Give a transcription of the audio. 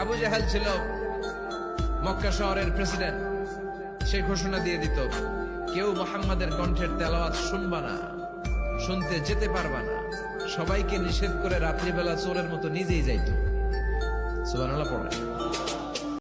আবু জাহাল ছিল মক্কা শহরের প্রেসিডেন্ট। সে ঘোষণা দিয়ে দিত, কেউ মোহাম্মদের কণ্ঠের তেলাওয়াত শুনবা না, শুনতে যেতে পারবা না। সবাইকে নিষেধ করে রাত্রিবেলা চোরের মতো নিজেই যাইত। সুবহানাল্লাহ, পড়ে।